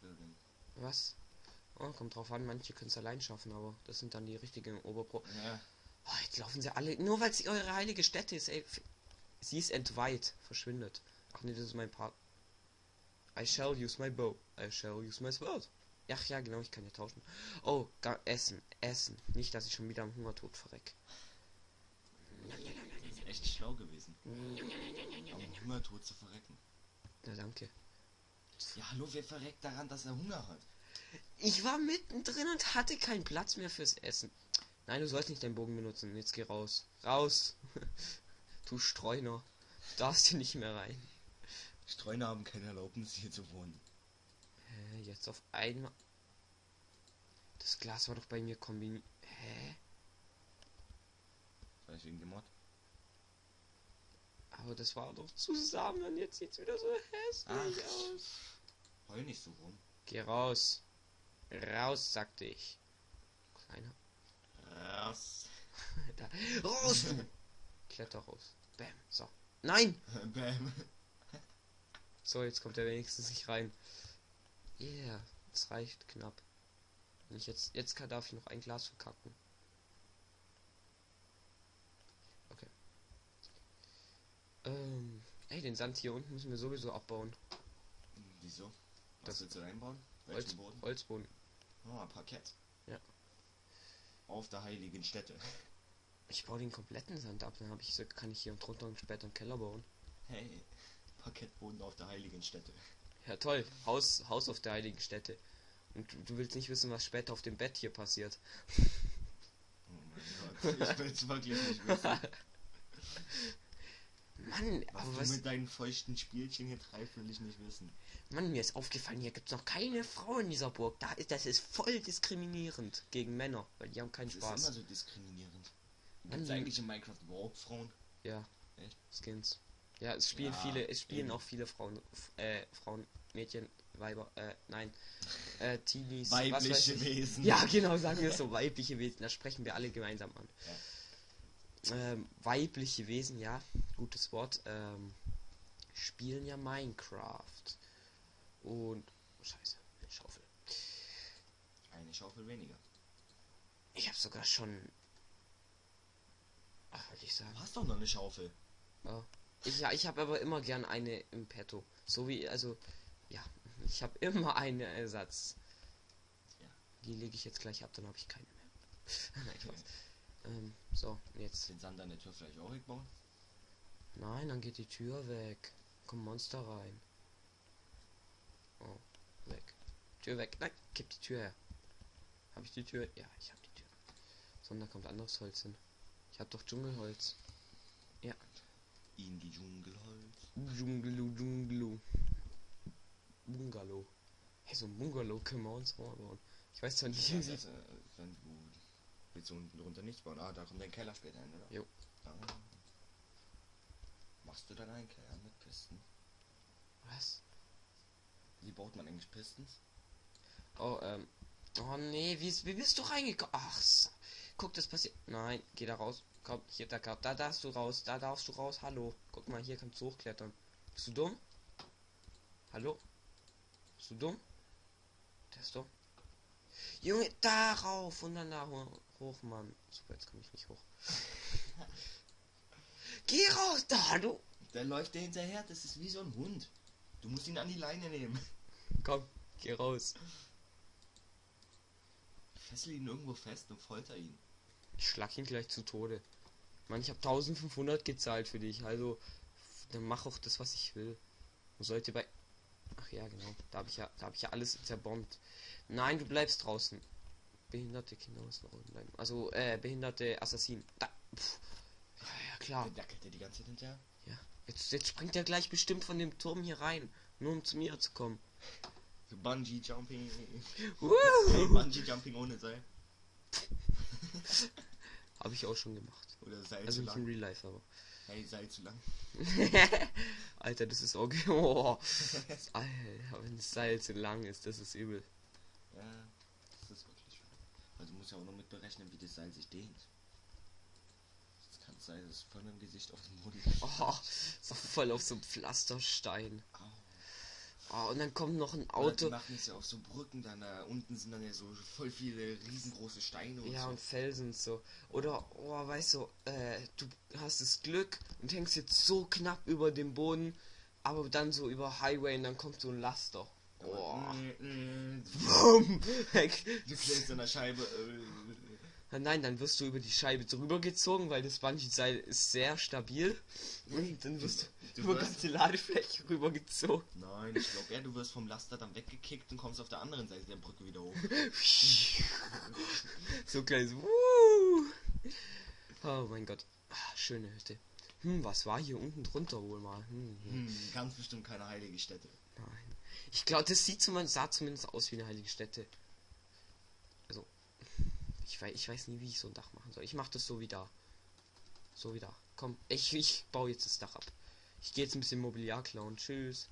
Building. was? Oh, kommt drauf an, manche können es allein schaffen, aber das sind dann die richtigen Oberpro. Ja, Oh, jetzt laufen sie alle, nur weil sie eure heilige Stätte ist, ey. Sie ist entweiht, verschwindet. Ach nee, das ist mein Part. I shall use my bow. I shall use my sword. Ach ja, genau, ich kann ja tauschen. Oh, Essen, Essen. Nicht, dass ich schon wieder am Hungertod verreck. Das echt schlau gewesen. Am Hungertod zu verrecken. Na danke. Ja, hallo, wer verreckt daran, dass er Hunger hat? Ich war mittendrin und hatte keinen Platz mehr fürs Essen. Nein, du sollst nicht deinen Bogen benutzen. Jetzt geh raus. Raus. <laughs> du Streuner. Du darfst hier nicht mehr rein. Streuner haben keine Erlaubnis, hier zu wohnen. Hä, jetzt auf einmal. Das Glas war doch bei mir kombiniert. Hä? Vielleicht wegen dem Mod. Aber das war doch zusammen. Jetzt sieht's wieder so hässlich Ach. aus. Heul nicht so rum. Geh raus. Raus, sagte ich. Kleiner. Raus. <laughs> Da. Raus, du! <laughs> Kletter raus. Bam. So. Nein! <laughs> Bam. So, jetzt kommt er wenigstens nicht rein. Yeah, das reicht knapp. Wenn ich jetzt, jetzt kann, darf ich noch ein Glas verkacken. Okay. Ähm, ey, den Sand hier unten müssen wir sowieso abbauen. Wieso? Das- Was willst du reinbauen? Holz, Boden? Holzboden. Oh, Parkett. Ja. Auf der heiligen Stätte. <laughs> Ich baue den kompletten Sand ab, dann habe ich kann ich hier und drunter und später einen Keller bauen. Hey, Parkettboden auf der heiligen Stätte. Ja toll, Haus, Haus auf der heiligen Stätte. Und du, du willst nicht wissen, was später auf dem Bett hier passiert. Oh mein Gott, ich will's wirklich nicht wissen. <laughs> Mann, Was aber du was, mit deinen feuchten Spielchen hier treibst, will ich nicht wissen. Mann, mir ist aufgefallen, hier gibt's noch keine Frau in dieser Burg. Da ist, das ist voll diskriminierend gegen Männer, weil die haben keinen Das ist immer Spaß. so diskriminierend. Gibt es die- eigentlich in Minecraft überhaupt Frauen? Ja. Echt? Skins. Ja, es spielen Ja, viele, es spielen eben. auch viele Frauen, äh, Frauen, Mädchen, Weiber, äh, nein, äh, Teenies, Weibliche ich. Wesen. Ja, genau, sagen wir es <laughs> so, weibliche Wesen, da sprechen wir alle gemeinsam an. Ähm, weibliche Wesen, ja, gutes Wort, ähm, spielen ja Minecraft. Und, oh, scheiße, eine Schaufel. Eine Schaufel weniger. Ich habe sogar schon, ach, ich sagen, Du hast doch noch eine Schaufel. Ja. Ich, ja, ich habe aber immer gern eine im Petto. So wie, also, ja, ich habe immer einen Ersatz. Ja. Die lege ich jetzt gleich ab, dann habe ich keine mehr. <laughs> Nein, Spaß. Ähm, so, jetzt. Den Sand an der Tür vielleicht auch wegbauen? Nein, dann geht die Tür weg. Kommt Monster rein. Oh, weg. Tür weg. Nein, gib die Tür her. Habe ich die Tür? Ja, ich habe die Tür. So, und da kommt anderes Holz hin. Ich habe doch Dschungelholz. In die Dschungelholz. Dschungelu, Dschungelu. Bungalow. Hey, so ein Bungalow können wir uns auch mal bauen. Ich weiß zwar nicht, Ja, wie das, äh, willst du unten drunter nichts bauen. Ah, da kommt dein Keller später hin, oder? Jo. Ah. Machst du dann einen Keller mit Pisten? Was? Wie baut man eigentlich Pistons? Oh, ähm. Oh nee, wie, wie bist du reingekommen? Ach, guck, das passiert. Nein, geh da raus. Komm, hier, da, da darfst du raus. Da darfst du raus. Hallo. Guck mal, hier kannst du hochklettern. Bist du dumm? Hallo? Bist du dumm? Der ist dumm. Junge, darauf und dann da ho- hoch, Mann. Super, jetzt komme ich nicht hoch. <laughs> Geh raus, da, du. Der läuft dir hinterher, das ist wie so ein Hund. Du musst ihn an die Leine nehmen. Komm, geh raus. Fessel ihn irgendwo fest und folter ihn. Ich schlag ihn gleich zu Tode. Mann, ich habe 1500 gezahlt für dich, also dann mach auch das, was ich will. Man sollte bei Ach ja, genau. Da habe ich ja, da habe ich ja alles zerbombt. Nein, du bleibst draußen. Behinderte Kinder müssen draußen bleiben. Also äh, behinderte Assassinen. Da. Pff. Ja, ja, klar. Der dackelt dir die ganze Zeit hinterher. Ja. Jetzt, jetzt springt er gleich bestimmt von dem Turm hier rein, nur um zu mir zu kommen. So Bungee Jumping. Woo! Bungee Jumping ohne Seil. <laughs> Habe ich auch schon gemacht. Oder Seil Also zu nicht in lang. Real Life, aber. Hey, Seil zu lang. <laughs> Alter, das ist auch. <laughs> Oh. Alter, wenn das Seil zu lang ist, das ist übel. Ja, das ist wirklich wahr. Musst ja auch noch mit berechnen, wie das Seil sich dehnt. Es kann sein, dass es von dem Gesicht auf den Boden <laughs> Oh, so voll auf so einem Pflasterstein. Au. Oh, und dann kommt noch ein Auto. Die machen es ja auf so Brücken, dann da unten sind dann ja so voll viele riesengroße Steine und Ja, so. und Felsen und so. Oder, oh, weißt du, äh, du hast das Glück und hängst jetzt so knapp über dem Boden, aber dann so über Highway und dann kommt so ein Laster. Oh. Mm, mm, Bumm. Du klebst an der Scheibe. Äh, Nein, dann wirst du über die Scheibe drüber gezogen, weil das Bungee-Seil ist sehr stabil. Und dann wirst du, Du über wirst- ganze Ladefläche rübergezogen. Nein, ich glaube eher, du wirst vom Laster dann weggekickt und kommst auf der anderen Seite der Brücke wieder hoch. <laughs> so kleines Wuh. Oh mein Gott. Ah, schöne Hütte. Hm, was war hier unten drunter wohl mal? Hm, hm. Hm, ganz bestimmt keine heilige Stätte. Ich glaube, das sieht zumindest, sah zumindest aus wie eine heilige Stätte. Also, ich weiß, ich weiß nie, wie ich so ein Dach machen soll. Ich mache das so wie da. So wie da. Komm, ich, ich baue jetzt das Dach ab. Ich gehe jetzt ein bisschen Mobiliar klauen. Tschüss.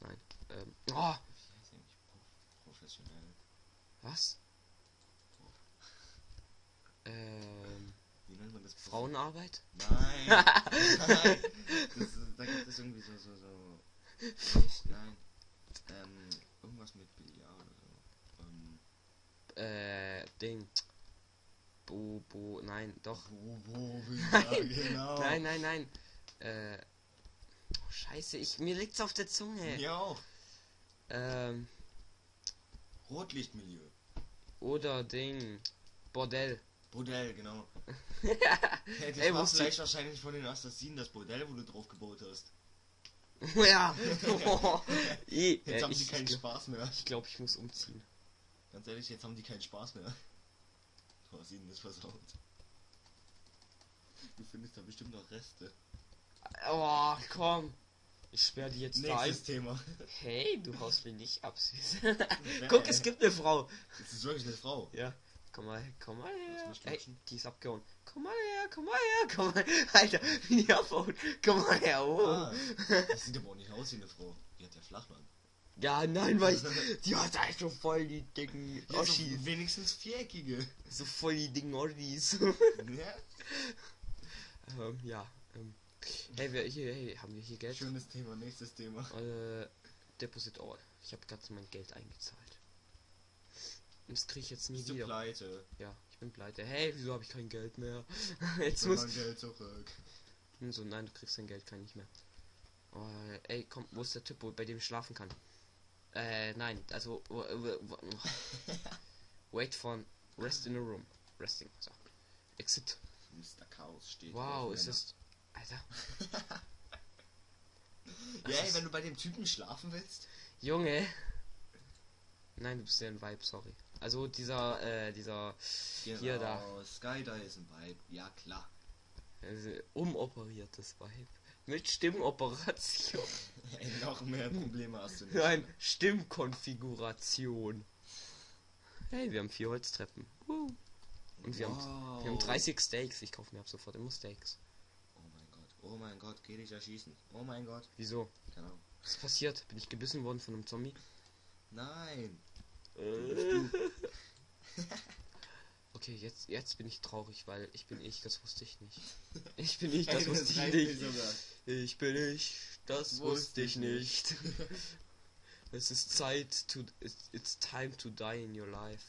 Nein. Ähm, oh, was? Ähm, Wie nennt man das? Frauenarbeit? Nein! <laughs> Nein! Das, da gibt es irgendwie so, so, so. Nein. Ähm, irgendwas mit Billard oder so. Ähm, Äh, Ding. Bo, bo, nein, doch. wo, Billard, <laughs> genau. Nein, nein, nein. Äh, oh, scheiße, ich, mir liegt's auf der Zunge. Mir auch. Ähm, Rotlichtmilieu. oder Ding. Bordell. Bordell, genau. <laughs> Hey, das Ey, war vielleicht wahrscheinlich von den Assassinen das Bordell, wo du drauf gebaut hast. <laughs> ja. <laughs> Jetzt äh, haben sie ich keinen ich Spaß mehr. glaube, ich muss umziehen. Ganz ehrlich, jetzt haben die keinen Spaß mehr. Du hast ihnen das versaut. Du findest da bestimmt noch Reste. Oh, komm. Ich sperre die jetzt da ein. Nächstes Thema. Hey, du haust mich nicht ab, süß. <laughs> Guck, es gibt eine Frau. Das ist wirklich eine Frau. Ja. Komm mal, komm mal her. Ey, die ist abgehauen. Komm mal her, komm mal her, komm mal. <laughs> Alter, wie die abhaut. Komm mal her, oh. Ah, das sieht aber auch nicht aus wie eine Frau. Die hat ja Flachland. Ja, nein, weil ich, <laughs> die hat halt so voll die dicken Ja, Oschis. so wenigstens viereckige. So voll die dicken Oschis. <laughs> Ja? ähm, ja. Ähm. Hey, wir, hier, hey, haben wir hier Geld? Schönes Thema, nächstes Thema. Äh, Deposit All. Ich habe gerade mein Geld eingezahlt. Das kriege ich jetzt nie Bist du wieder. pleite? Ja, ich bin pleite. Hey, wieso habe ich kein Geld mehr? <laughs> jetzt muss. mein Geld zurück. Hm, So, nein, du kriegst dein Geld kein nicht mehr. Oh, ey, komm, wo ist der Typ, wo, bei dem ich schlafen kann? Äh, nein, also. <laughs> Wait for rest in a room. Resting. So. Exit. Mr. Chaos steht. Wow, ist das. Alter. <laughs> Ja, ey, wenn du bei dem Typen schlafen willst. Junge. Nein, du bist ja ein Vibe, sorry. Also dieser, äh, dieser Hier, da. Genau, Sky da ist ein Vibe. Ja, klar. äh, umoperiertes Vibe. Mit Stimmoperation. <laughs> Ey, noch mehr Probleme hast du nicht. Nein, Stimmkonfiguration. Hey, wir haben vier Holztreppen. Uh. Und wir, haben, wir haben Wow. 30 Steaks. Ich kaufe mir ab sofort immer Steaks. Oh mein Gott, oh mein Gott, geh dich erschießen. Oh mein Gott, Wieso? genau. Was ist passiert? Bin ich gebissen worden von einem Zombie? Nein. Okay, jetzt, jetzt bin ich traurig, weil ich bin ich, das wusste ich nicht. Ich bin ich, <laughs> das Ey, wusste ich nicht. Ich bin ich, das wusste ich nicht. <laughs> Es ist Zeit to, it's, it's time to die in your life.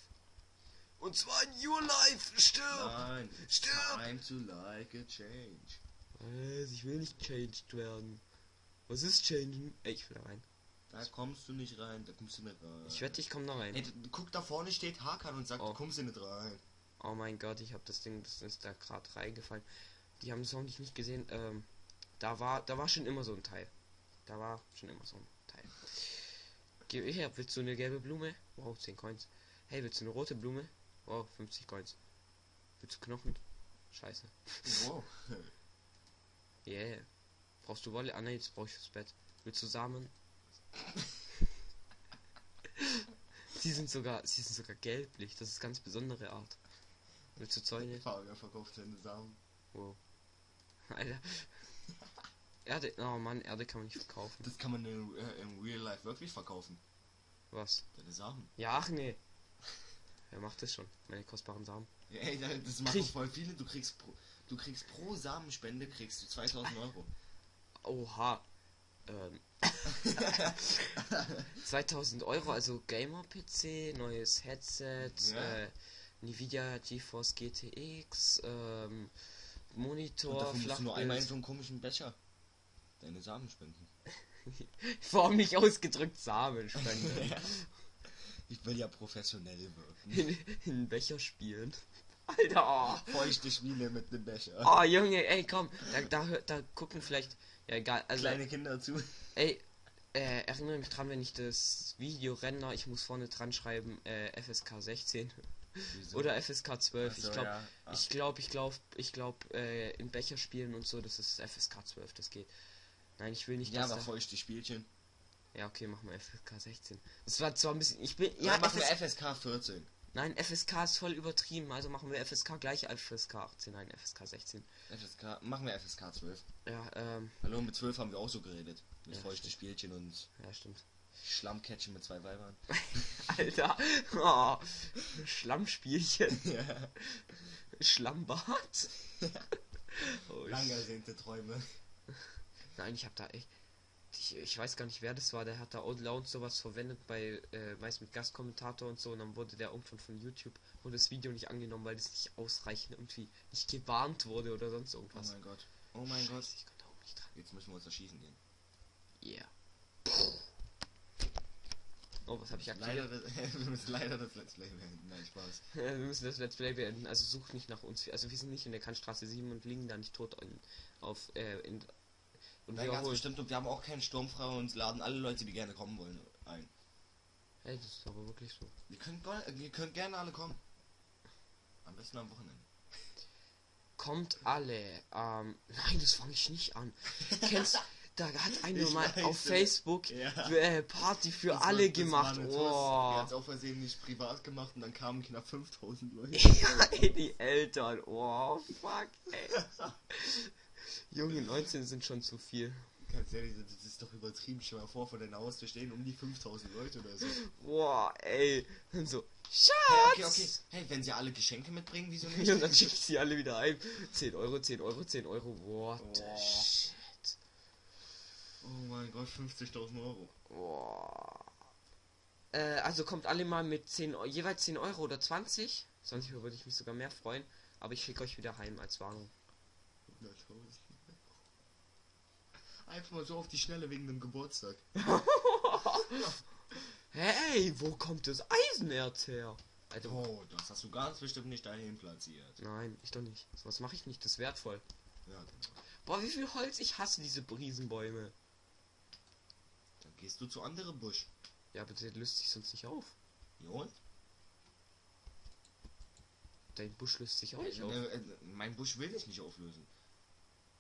Und zwar in your life, stirb! Nein. Stirb! Time to like a change. Was? Ich will nicht changed werden. Was ist changen? Ey, ich will rein. Da kommst du nicht rein, da kommst du nicht rein. Ich wette, ich komme da rein. Ey, guck, da vorne steht Hakan und sagt, Oh. du kommst hier nicht rein. Oh mein Gott, ich habe das Ding, das ist da gerade reingefallen. Die haben es hoffentlich nicht gesehen. Ähm, da war, da war schon immer so ein Teil. Da war schon immer so ein Teil. Geh her, willst du eine gelbe Blume? Wow, 10 Coins. Hey, willst du eine rote Blume? Wow, 50 Coins. Willst du Knochen? Scheiße. Wow. <laughs> Yeah. Brauchst du Wolle? Ah nein, jetzt brauche ich fürs Bett. Willst du Samen? <laughs> Sie sind sogar, sie sind sogar gelblich. Das ist ganz besondere Art. Willst du Zäune? Fabian verkauft seine Samen. Wow. Alter. Erde, oh Mann, Erde kann man nicht verkaufen. Das kann man in, äh, im Real Life wirklich verkaufen. Was? Deine Samen. Ja, ach nee. Wer macht das schon? Meine kostbaren Samen. Ja, ey, da- das machen Krieg- voll viele. Du kriegst pro, du kriegst pro Samenspende kriegst du 2000 Euro. Oha. Ähm. <laughs> 2000 Euro, also Gamer-PC, neues Headset, Ja. äh, Nvidia GeForce GTX, ähm, Und Monitor, musst du nur einmal in Flachbild. so einen komischen Becher deine Samen spenden. <laughs> Formlich ausgedrückt Samenspende. <laughs> Ich will ja professionell wirken. in, in Becher spielen. Alter, <laughs> oh. Feuchte Spiele mit einem Becher. oh Junge, ey komm, da, da, hört- da gucken vielleicht, ja egal, also Kleine Kinder zu. Ey, äh, erinnere mich dran, wenn ich das Video renne, ich muss vorne dran schreiben, äh, FSK 16 Wieso? oder FSK 12. Ach so, ich glaube, ja. Ah. ich glaube, ich glaube, ich glaube, äh, in Becher spielen und so, das ist FSK 12, das geht. Nein, ich will nicht, Ja, aber feuchte Spielchen. Ja, okay, machen wir FSK 16. Das war zwar ein bisschen, ich bin, Ja, ja, machen wir FS, FSK 14. nein, FSK ist voll übertrieben, also machen wir FSK gleich FSK 18, nein, FSK 16. FSK, machen wir FSK 12. Ja, ähm, Hallo, mit 12 haben wir auch so geredet. Mit Ja, feuchte. Spielchen und ja, stimmt. Schlammcatchen mit zwei Weibern. <laughs> Alter, oh, Schlammspielchen, <laughs> ja. Schlammbad. <laughs> Oh, Lang ersehnte Träume. Nein, ich habe da echt. Ich, ich weiß gar nicht, wer das war. Der hat da Outloud sowas verwendet bei, äh, meist mit Gastkommentator und so. Und dann wurde der irgendwann von YouTube, wurde das Video nicht angenommen, weil das nicht ausreichend irgendwie nicht gewarnt wurde oder sonst Oh irgendwas. mein Gott. Oh mein Gott. Scheiße, Ich konnte auch nicht dran. Jetzt müssen wir uns erschießen gehen. Yeah. Oh, was habe ich Leider aktiviert? das, <laughs> wir müssen leider das Let's Play beenden. Nein, Spaß. <laughs> wir müssen das Let's Play beenden. Also sucht nicht nach uns. Also wir sind nicht in der Kantstraße 7 und liegen da nicht tot in, auf äh, in, und Nein, wir ganz bestimmt. Und wir haben auch keinen Sturmfrei und laden alle Leute, die gerne kommen wollen, ein. Hey, das ist aber wirklich so. Ihr könnt, go- ihr könnt gerne alle kommen. Am besten am Wochenende. Kommt alle. Ähm, <laughs> nein, das fange ich nicht an. Kennst da hat <laughs> einer Ich mal weiß, auf. Facebook Ja. äh, Party für Das war- alle war gemacht. eine Tuss. Er Oh. hat es auf Versehen nicht privat gemacht und dann kamen knapp 5000 Leute. <laughs> ja, ey, die Eltern. Oh, fuck, ey. Junge, 19 sind schon zu viel. Ganz ehrlich, das ist doch übertrieben. Stell mal vor, vor deiner Haustür stehen um die 5000 Leute oder so. Boah, ey. Und so, Schatz! Hey, okay, okay. Hey, wenn sie alle Geschenke mitbringen, wieso <laughs> nicht? Und dann schicke ich sie alle wieder ein. 10 Euro, 10 Euro, 10 Euro. What Boah. shit. Oh mein Gott, 50.000 Euro. Boah. Äh, also kommt alle mal mit 10, Eu- jeweils 10 Euro oder 20. 20 Euro würde ich mich sogar mehr freuen. Aber ich schicke euch wieder heim als Warnung. 100.000. Einfach mal so auf die Schnelle wegen dem Geburtstag. <laughs> Hey, wo kommt das Eisenerz her? Alter, Oh, das hast du ganz bestimmt nicht dahin platziert. nein, ich doch nicht. Was mache ich nicht? Das ist wertvoll. Ja, genau. Boah, wie viel Holz? Ich hasse diese Riesenbäume. Dann gehst du zu andere Busch. Ja, aber der löst sich sonst nicht auf. Ja, und? Dein Busch löst sich auch nicht auf. Äh, äh, mein Busch will ich nicht auflösen.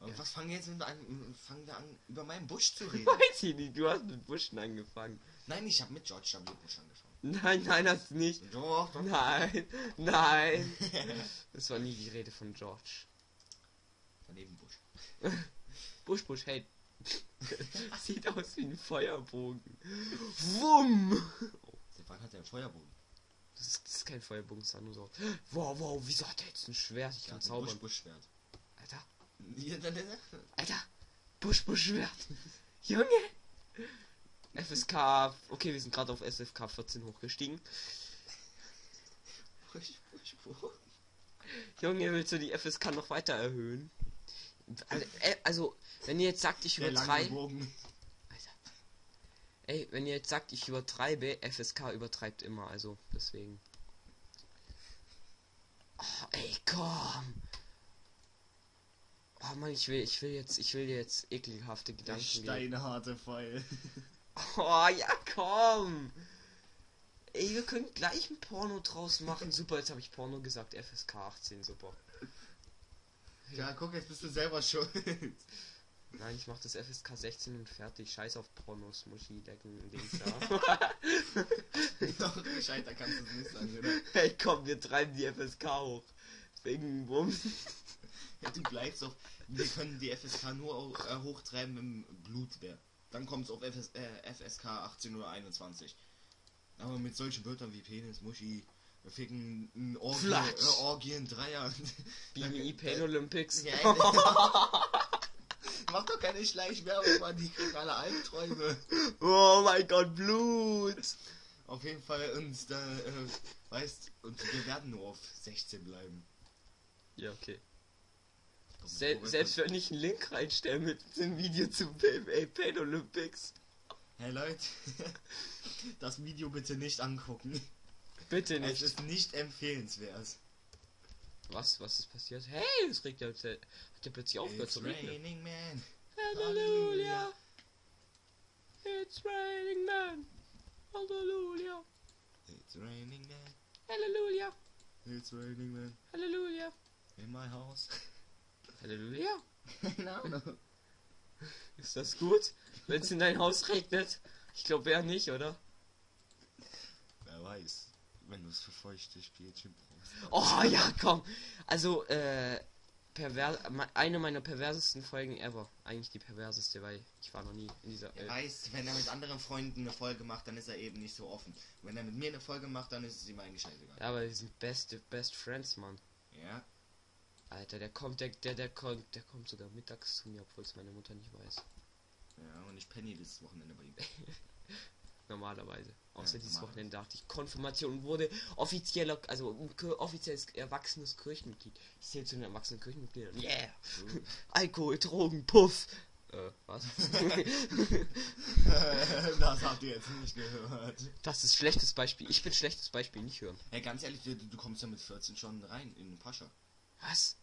Und was fangen wir jetzt mit an, fangen wir an, über meinen Busch zu <laughs> reden? Weiß ich nicht, du hast mit Buschen angefangen. Nein, ich habe mit George W. Bush angefangen. Nein, nein, hast du nicht. Doch, doch. Nein, nein. <laughs> Das war nie die Rede von George. Daneben Busch. <laughs> Busch, Busch, hey. Sieht aus wie ein Feuerbogen. Wumm! Seit wann hat er einen Feuerbogen? Das ist, das ist kein Feuerbogen, das ist nur so. Wow, wow, wieso hat er jetzt ein Schwert? Ich Der kann zaubern. Ja, dann- dann- Alter. Busch, Busch, Schwert. Junge. FSK. Okay, wir sind gerade auf SFK 14 hochgestiegen. Busch, Busch, Busch. Junge, willst du die FSK noch weiter erhöhen? Also, äh, also wenn ihr jetzt sagt, ich übertreibe. Ey, wenn ihr jetzt sagt, ich übertreibe, FSK übertreibt immer, also deswegen. Oh, ey, komm. Oh Mann, ich will, ich will jetzt, ich will jetzt ekelhafte Gedanken. steinharte Pfeil. <laughs> Oh ja, komm. Ey, wir können gleich ein Porno draus machen. Super, jetzt habe ich Porno gesagt. FSK 18, super. Ja, guck, jetzt bist du selber schuld. Nein, ich mach das FSK 16 und fertig. Scheiß auf Pornos, Muschi, Decken, Dings da. Doch, gescheiter kannst du es nicht sagen, oder? hey, komm, wir treiben die FSK hoch. Wegen Wumms. Ja, du bleibst auf. Wir können die FSK nur äh, hochtreiben, wenn Blut wäre. Dann kommt es auf FS, äh, FSK 18 oder 21. Aber mit solchen Wörtern wie Penis, Muschi, ficken, n- Orgie, Flatsch. äh, Orgien, Dreier. BMI Pain Olympics. Ja, <laughs> Mach doch keine Schleichwerbung, Mann, die kriegen alle Albträume. Oh mein Gott, Blut. Auf jeden Fall, und da, äh, weißt, und wir werden nur auf 16 bleiben. Ja, okay. Sel selbst wenn ich einen Link reinstelle mit dem Video zu BMA Pain Olympics. Hey Leute, <laughs> das Video bitte nicht angucken. Bitte Es nicht. ist nicht empfehlenswert. Was? Was ist passiert? Hey, es regnet jetzt. Hat ja plötzlich aufgehört zu regnen. raining man. Halleluja. It's raining man. Halleluja. It's raining man. Halleluja. It's raining man. Halleluja. In my house. <laughs> Halleluja. <laughs> no, no. Ist das gut, wenn es in dein Haus regnet? Ich glaube eher nicht, oder? Wer weiß, wenn du es für feuchte Spielchen brauchst. Oh ja, komm. Also, äh, perver me- eine meiner perversesten Folgen ever. Eigentlich die perverseste, weil ich war noch nie in dieser. Er Äh, weiß, wenn er mit anderen Freunden eine Folge macht, dann ist er eben nicht so offen. Wenn er mit mir eine Folge macht, dann ist es ihm eigentlich scheißegal. ja, aber wir sind beste Best Friends, Mann. Ja. Alter, der kommt, der, der, der kommt, der kommt sogar mittags zu mir, obwohl es meine Mutter nicht weiß. Ja, und ich penne dieses Wochenende bei ihm. <laughs> Normalerweise. Außer Ja, dieses normalerweise. Wochenende dachte ich, Konfirmation wurde offizieller, also offizielles erwachsenes Kirchenmitglied. Ich zähle zu den erwachsenen Kirchenmitgliedern. Yeah! <laughs> Alkohol, Drogen, Puff! Äh, was? <laughs> das habt ihr jetzt nicht gehört. das ist schlechtes Beispiel. Ich bin schlechtes Beispiel, nicht hören. Hey, ganz ehrlich, du, du kommst ja mit 14 schon rein in den Pascha. Was?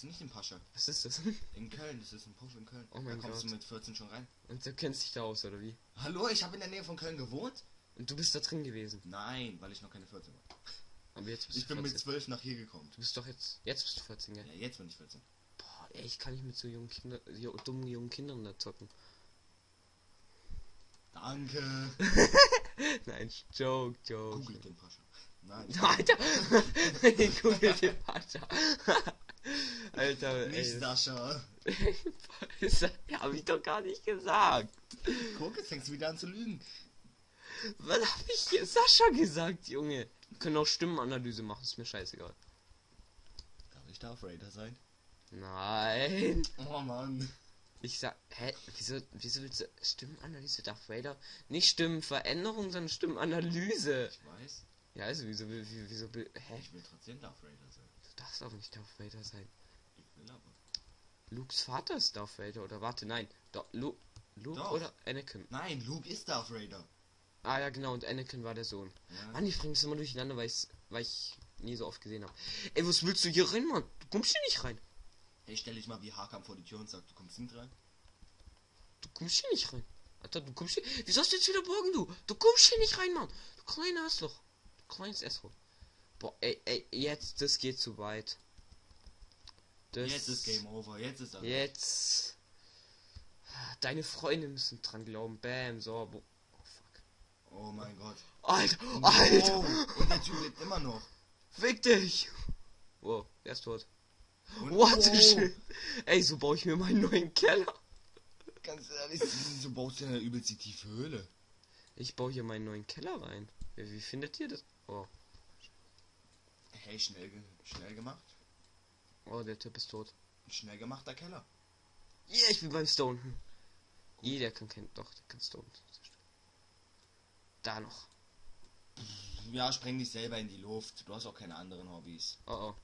Du nicht den Pascha? Was ist das? <laughs> In Köln, das ist ein Puff in Köln. Oh mein da kommst Gott. du mit 14 schon rein. Und du kennst dich da aus, oder wie? Hallo, ich habe in der Nähe von Köln gewohnt? Und du bist da drin gewesen. Nein, weil ich noch keine 14 war. Aber jetzt bist Ich du bin 14. mit 12 nach hier gekommen. Du bist doch jetzt. Jetzt bist du 14, gell? Ja, jetzt bin ich 14. Boah, ey, ich kann nicht mit so jungen Kindern, jo, dummen jungen Kindern da zocken. Danke. <laughs> Nein, Joke, Joke. Googelt den Pascha. Nein. <laughs> Alter! Google den Vater. Alter, Nicht ey. Sascha. <laughs> Das hab ich doch gar nicht gesagt. Guck, jetzt fängst du wieder an zu lügen. Was hab ich hier Sascha gesagt, Junge? Wir können auch Stimmenanalyse machen, ist mir scheißegal. Darf ich Darth Raider sein? Nein. Oh Mann. Ich sag, hä, wieso, wieso willst du Stimmenanalyse Darth Vader? Nicht Stimmenveränderung, sondern Stimmenanalyse. Ich weiß. Ja, also wieso, wieso, will- hä? Ich will trotzdem Darth Raider darfst aber nicht Darth Vader sein. Lukes Vater ist Darth Vader, oder warte, nein. Doch, Lu Luke Doch. oder Anakin? Nein, Luke ist Darth Raider. Ah ja, genau, und Anakin war der Sohn. Ja. Mann, ich bringe das immer durcheinander, weil, weil ich nie so oft gesehen habe. Ey, was willst du hier rein, Mann? Du kommst hier nicht rein. Hey, stell dich mal wie Hakan vor die Tür und sag, du kommst nicht rein. Du kommst hier nicht rein. Alter, du kommst hier. Wieso hast du jetzt wieder Burgen, du? Du kommst hier nicht rein, Mann. Du kleiner Arschloch. Du kleines Asshole. Boah, ey, ey, jetzt, das geht zu weit. Das Jetzt ist Game Over, jetzt ist er. Jetzt. Deine Freunde müssen dran glauben. Bam, so. Oh, fuck. Oh mein Gott. Alter, Alter, Oh, und der Typ lebt immer noch. fick dich. Wow, er ist tot. Und, What the oh, shit? Ey, so baue ich mir meinen neuen Keller. Ganz ehrlich, so baust du eine übelst die tiefe Höhle. Ich baue hier meinen neuen Keller rein. Wie, wie findet ihr das? Oh, Hey, schnell, ge- schnell gemacht. oh, der Typ ist tot. Schnell gemachter Keller. Ja, ich bin beim Stone. Hm. I, der kann kein. Doch, der kann Stone. Da noch. Ja, spreng dich selber in die Luft. Du hast auch keine anderen Hobbys. Oh oh.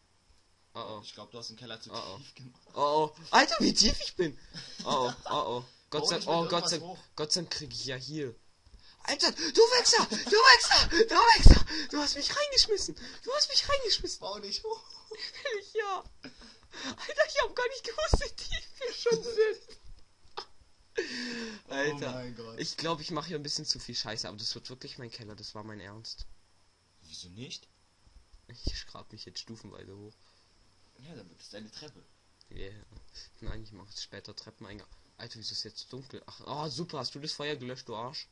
Oh oh. Ich glaube, du hast den Keller zu Oh, oh. tief gemacht. Oh oh. Alter, wie tief ich bin. Oh oh. Oh oh. Gott sei mit oh, Gott sei hoch. Gott sei Dank krieg ich ja hier. Alter, du Wichser! Du Wichser! Du Wichser! Du hast mich reingeschmissen! Du hast mich reingeschmissen! Bau dich hoch. Ja. Alter, ich hab gar nicht gewusst, wie tief wir schon sind. <laughs> Alter. Oh mein Gott. Ich glaube, ich mache hier ein bisschen zu viel Scheiße, aber das wird wirklich mein Keller, das war mein Ernst. Wieso nicht? Ich grab mich jetzt stufenweise hoch. Ja, dann wird es deine Treppe. Yeah. Nein, ich mache später Treppeneingang. Alter, wieso ist es jetzt dunkel? Ach, ah, super, hast du das Feuer gelöscht, du Arsch?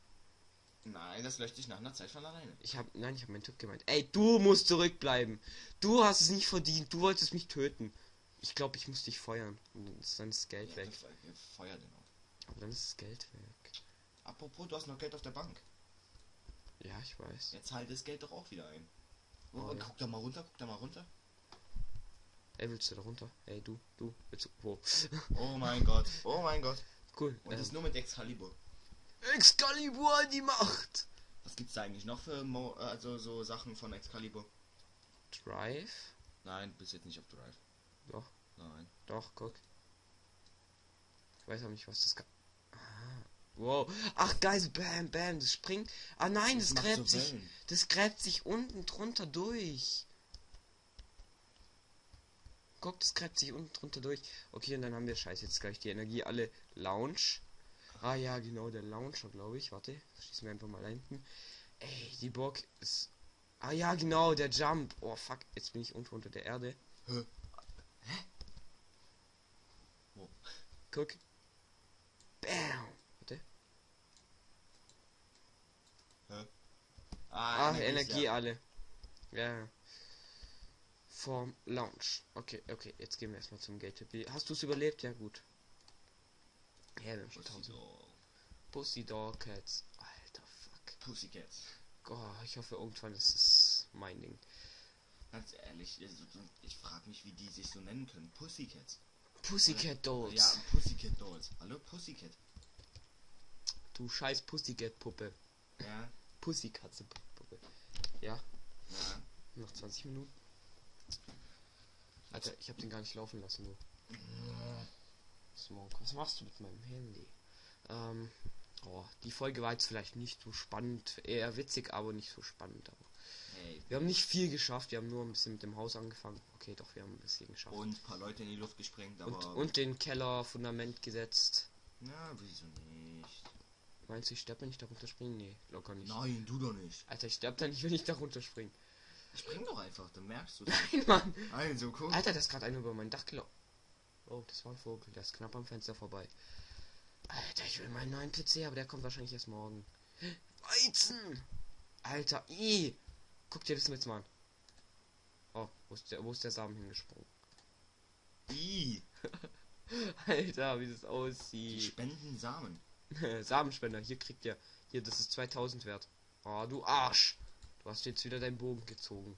Nein, das löscht sich nach einer Zeit von alleine. Ich hab, nein, ich habe meinen Tipp gemeint. Ey, du musst zurückbleiben. Du hast es nicht verdient. Du wolltest mich töten. Ich glaube, ich muss dich feuern. Und dann ist dann das Geld Ja, weg. Ja, Feuer den auch. Aber dann ist das Geld weg. Apropos, du hast noch Geld auf der Bank. Ja, ich weiß. Jetzt halt das Geld doch auch wieder ein. Oh, Oh, ja. Guck da mal runter, guck da mal runter. Ey, willst du da runter? Ey, du, du, willst du, wo? Oh mein Gott, oh mein Gott. Cool. Und das Ähm, nur mit Excalibur. Excalibur an die Macht! Was gibt's da eigentlich noch für Mo also so Sachen von Excalibur? Drive? Nein, bis jetzt nicht auf Drive. Doch, Nein. doch, guck. Ich weiß auch nicht, was das kann. Ah, wow. Ach, geil, so bam, bam, das springt. Ah nein, das, macht gräbt so sich. Wellen. Das gräbt sich unten drunter durch. Guck, das gräbt sich unten drunter durch. Okay, und dann haben wir scheiße jetzt gleich die Energie alle Lounge. Ah ja, genau, der Launcher, glaube ich. Warte, schießen wir einfach mal da hinten. Ey, die Burg ist. Ah ja, genau, der Jump. Oh fuck, jetzt bin ich unten unter der Erde. Hä? Guck. Bam. Warte. Ah, Ah, Energie, ja. alle. Ja. Vom Lounge. Okay, okay, jetzt gehen wir erstmal zum Gate. Hast du es überlebt? Ja, gut. Ja, haben schon Pussy 1000. Dog. Pussy Cats. Alter, fuck. Pussycats. Oh, ich hoffe, irgendwann ist es mein Ding. Ganz ehrlich, also, ich frage mich, wie die sich so nennen können. Pussycats. Pussycat Dolls. Ja, Pussycat Dolls. Hallo, Pussycat. Du scheiß Pussycat Puppe. Ja, Pussykatze Puppe. Ja, ja. noch 20 Minuten. Alter, ich hab den gar nicht laufen lassen, du. Smoke, was machst du mit meinem Handy? Ähm, oh, die Folge war jetzt vielleicht nicht so spannend, eher witzig, aber nicht so spannend. Hey, wir haben nicht viel geschafft, wir haben nur ein bisschen mit dem Haus angefangen. Okay, doch, wir haben ein bisschen geschafft. und ein paar Leute in die Luft gesprengt, aber. Und, und den Keller Fundament gesetzt. Na, wieso nicht? Meinst du, ich sterbe, wenn ich da runterspringe? Nee, locker nicht. Nein, du doch nicht. Alter, ich sterbe da nicht, wenn ich da runterspringe. Spring doch einfach, dann merkst du <laughs> Nein, Mann! Also, guck. Alter, da ist gerade einer über mein Dach gelaufen. Oh, das war ein Vogel, der ist knapp am Fenster vorbei. Alter, ich will meinen neuen PC, aber der kommt wahrscheinlich erst morgen. Weizen! Alter, i! Guck dir das jetzt mal an. Oh, wo ist der, wo ist der Samen hingesprungen? I, <laughs> Alter, wie das die aussieht. spenden Samen. <laughs> Samenspender, hier kriegt ihr. Hier, das ist 2000 wert. Oh, du Arsch! Du hast jetzt wieder deinen Bogen gezogen.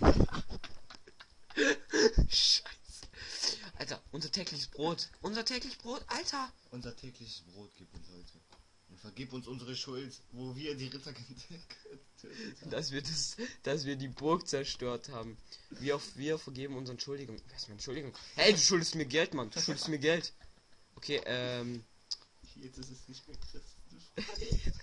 <laughs> Scheiße. Alter, unser tägliches Brot. Unser tägliches Brot, Alter! Unser tägliches Brot gib uns heute. Und vergib uns unsere Schuld, wo wir die Ritter <laughs> getötet haben. Dass wir das, dass wir die Burg zerstört haben. Wir, auf, wir vergeben unsere Entschuldigung. Wer ist meine Entschuldigung? Hey, du schuldest mir Geld, Mann. Du schuldest mir Geld. Okay, ähm. Jetzt ist es nicht mehr christlich. <laughs>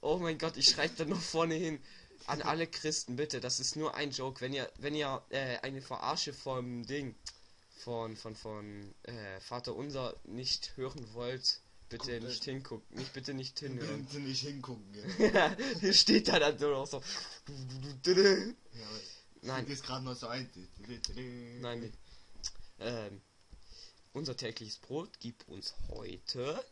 Oh mein Gott, ich schreibe da noch vorne hin. An alle Christen, bitte, das ist nur ein Joke. Wenn ihr, wenn ihr äh, eine Verarsche vom Ding, von, von, von äh, Vater Unser nicht hören wollt, bitte Guckt nicht euch- hingucken. Nicht, bitte nicht <laughs> hinhören. Bitte nicht hingucken, gell? <laughs> Hier steht da dann noch so. Ja, Nein, Fällt jetzt gerade noch so ein. nein, nee. Ähm, unser tägliches Brot gib uns heute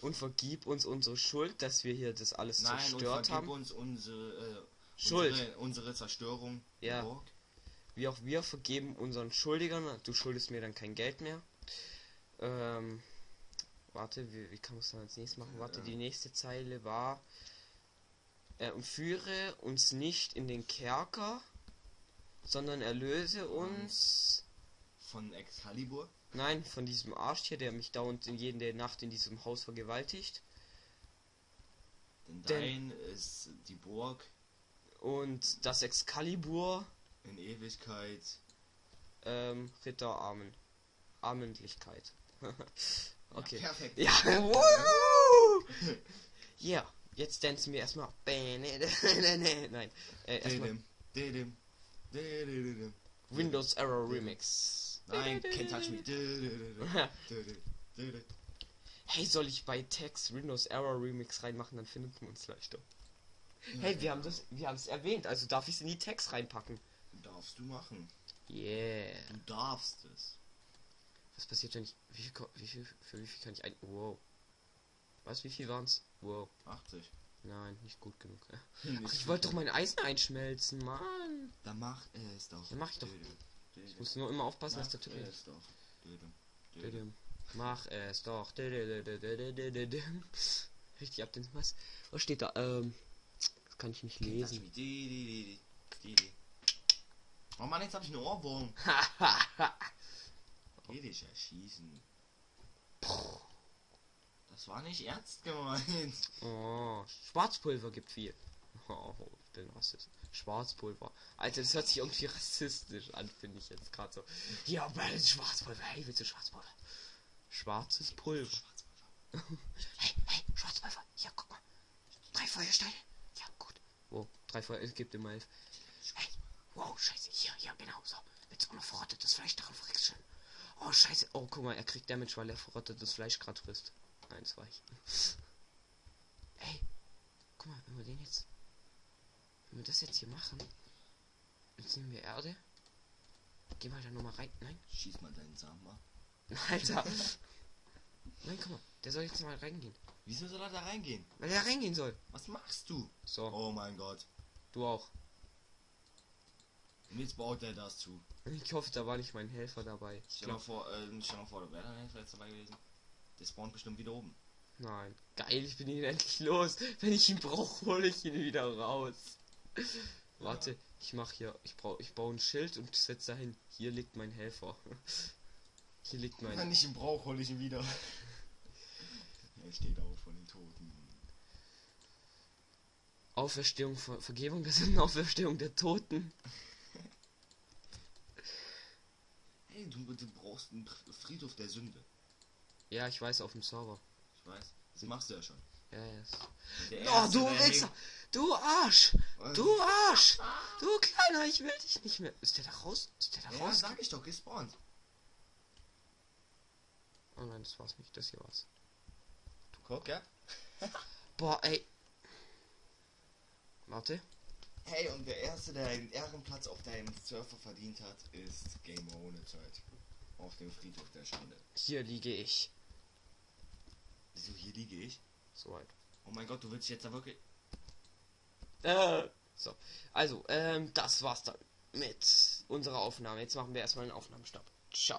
und vergib uns unsere Schuld, dass wir hier das alles Nein, und zerstört vergib haben. uns unsere, äh, Schuld. Unsere, unsere Zerstörung. Ja. Burg. Wie auch wir vergeben unseren Schuldigern. Du schuldest mir dann kein Geld mehr. Ähm, warte, wie, wie kann man es dann als nächstes machen? Warte, Ja. die nächste Zeile war. Äh, und führe uns nicht in den Kerker, sondern erlöse uns. Von Excalibur. Nein, von diesem Arsch hier, der mich dauernd in jede Nacht in diesem Haus vergewaltigt. Denn Denn- dein ist die Burg Und das Excalibur, in Ewigkeit. ähm, Ritter Armen. Armendlichkeit. <laughs> okay. Ja, perfekt. Ja! <laughs> <laughs> Ja, jetzt tanzen wir erstmal. Nein, äh, erstmal. Windows Error Remix. Nein, can't touch me. Hey, soll ich bei Text Windows Error Remix reinmachen, dann findet man uns leichter. Hey, wir haben das, wir haben es erwähnt, also darf ich es in die Text reinpacken. Darfst du machen. Yeah. Du darfst es. Was passiert denn? Wie viel, wie viel, für wie viel kann ich ein? Wow. Was? Wie viel waren's? Wow. 80. Nein, nicht gut genug. <laughs> Nicht Ach, ich wollte doch mein Eisen einschmelzen, Mann. Dann mach es doch. Dann mach ich doch. Dödem. Dödem. Ich muss nur immer aufpassen, dass der Typ ist. Doch. Dödem. Dödem. Mach es doch. <laughs> Richtig ab den was? Was steht da? Ähm kann ich nicht lesen. Oh Mann, jetzt habe ich einen Ohrwurm. <laughs> Geh dich erschießen. Das war nicht ernst gemeint. Oh, Schwarzpulver gibt viel. Oh, bin Rassist. Schwarzpulver. Alter, das hört sich irgendwie rassistisch an, finde ich jetzt gerade so. Ja, weil Schwarzpulver. Hey, willst du Schwarzpulver? Schwarzes Pulver. Schwarzpulver. <laughs> hey, hey, Schwarzpulver. Ja, guck mal. Drei Feuersteine. Ja, gut. Wo? Drei Feuer. Es gibt immer elf. Hey, wow, scheiße. Hier, hier, genau. So. Jetzt auch noch verrottetes Fleisch darauf kriegst schön. Oh, scheiße. Oh, guck mal, er kriegt Damage, weil er verrottetes Fleisch gerade frisst. Eins weich. Ey, guck mal, wenn wir den jetzt. Wenn wir das jetzt hier machen. Jetzt nehmen wir Erde. Geh mal da nochmal rein. Nein. Schieß mal deinen Samen. Alter. <laughs> Nein, guck mal. Der soll jetzt mal reingehen. Wieso soll er da reingehen? Weil er reingehen soll. Was machst du? So, Oh mein Gott. du auch. Und jetzt baut er das zu. Ich hoffe, da war nicht mein Helfer dabei. Ich Stell mal vor, äh, stell mal vor, da wäre dann Helfer jetzt dabei gewesen. Der spawnt bestimmt wieder oben. nein. Geil, ich bin ihn endlich los. Wenn ich ihn brauche, hole ich ihn wieder raus. Warte, ich mach hier. Ich brauche, ich baue ein Schild und setze dahin. Hier liegt mein Helfer. <laughs> Hier liegt mein. Wenn ich ihn brauche, hole ich ihn wieder. Er steht auf von den Toten. Auferstehung, Ver Vergebung, das ist eine Auferstehung der Toten. Hey, du, du brauchst einen Friedhof der Sünde. Ja, ich weiß, auf dem Server. Ich weiß. Das machst du ja schon. Ja, yes. Der Oh, du der Wichser! Du Arsch! Du Arsch! Du Kleiner, ich will dich nicht mehr. Ist der da raus? Ist der da Ja, raus? sag ich doch, gespawnt. Oh nein, das war's nicht. Das hier war's. Guck, ja? <laughs> Boah, ey. Warte. Hey, und der Erste, der einen Ehrenplatz auf deinem Surfer verdient hat, ist Gamer ohne Zeit. Auf dem Friedhof der Schande. Hier liege ich. Wieso, hier liege ich? Soweit. Oh mein Gott, du willst jetzt da wirklich... Äh. So. Also, ähm, das war's dann mit unserer Aufnahme. Jetzt machen wir erstmal einen Aufnahmestopp. Ciao.